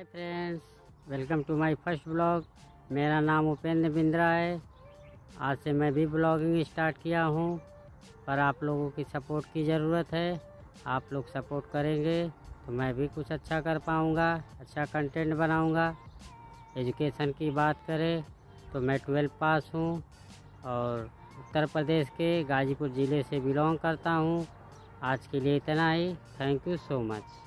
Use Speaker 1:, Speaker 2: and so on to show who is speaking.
Speaker 1: Hi friends welcome to my first blog मेरा नाम उपेंद्र बिंद्रा है। आज से मैं भी ब्लॉगिंग स्टार्ट किया हूँ। पर आप लोगों की सपोर्ट की ज़रूरत है। आप लोग सपोर्ट करेंगे तो मैं भी कुछ अच्छा कर पाऊँगा अच्छा कंटेंट बनाऊँगा। एजुकेशन की बात करें तो मैं ट्वेल्व पास हूँ और उत्तर प्रदेश के गाजीपुर ज़िले से बिलोंग करता हूँ। आज के लिए इतना ही। Thank you so much